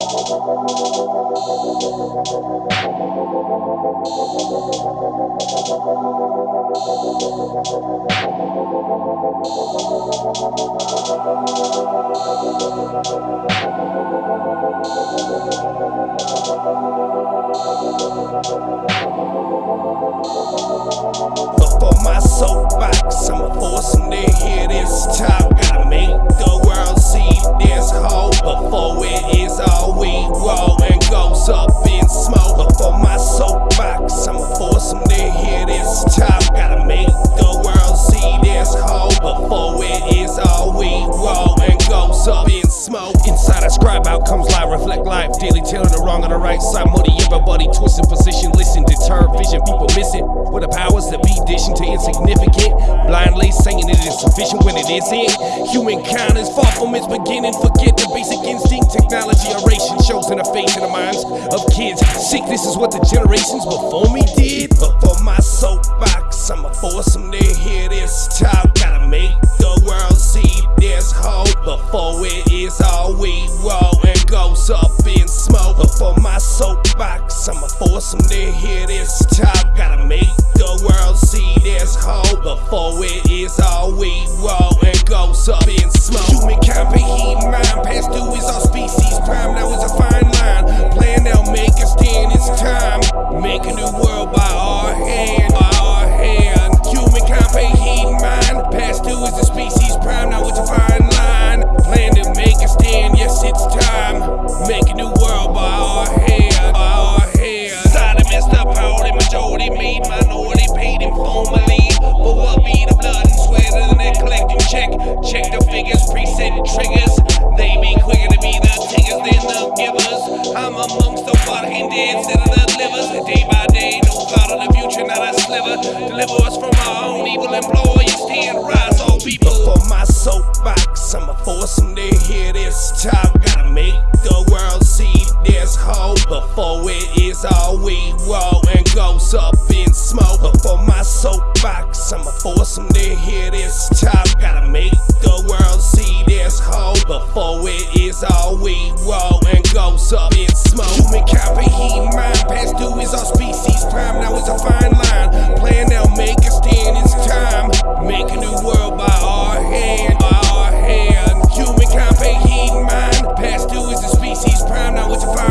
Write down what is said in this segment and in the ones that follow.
Before up smoke. Inside I scribe outcomes lie, reflect life daily, telling the wrong on the right side. Moody everybody twisting position, listen, deter vision, people missing. With the powers that be dishing to insignificant, blindly saying it is sufficient when it isn't. Humankind is far from its beginning. Forget the basic instinct, technology, oration shows in the face in the minds of kids. Sick, this is what the generations before me did. But for my soapbox, I'ma force them to hear this talk. Before it is all we roll and goes up in smoke. Human comprehend mind, past due is our species prime. Now is all we roll and goes up in smoke. Before my soapbox, I'ma force them to hear this talk. Gotta make the world see this hope before it is all we roll and goes up in smoke. Human comprehend mind, past due is our species prime. Now it's a fine line. Plan now, make a stand. It's time. Make a new world by our hand, by our hand. Human comprehend mind, past due is the species prime. Now it's a fine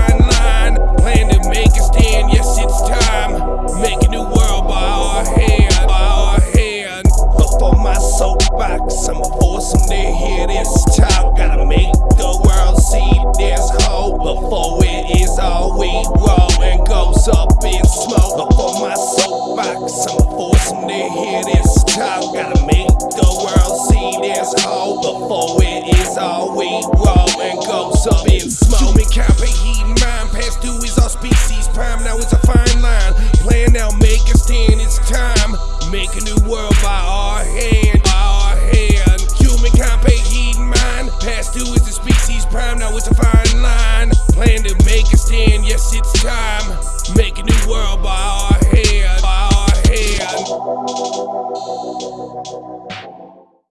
them to hear this talk. Gotta make the world see this hope before it is all we roll and goes up in smoke. Human comprehend mind, past due is our species prime. Now it's a fine line. Plan now, make a stand. It's time. Make a new world by our hand, by our hand. Human comprehend mind, past due is the species prime. Now it's a fine line. Plan to make a stand. Yes, it's time. フフフ。